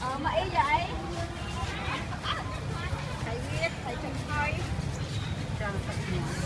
Ờ, ở Mỹ vậy? Thầy biết thầy trông coi trông thật nhỏ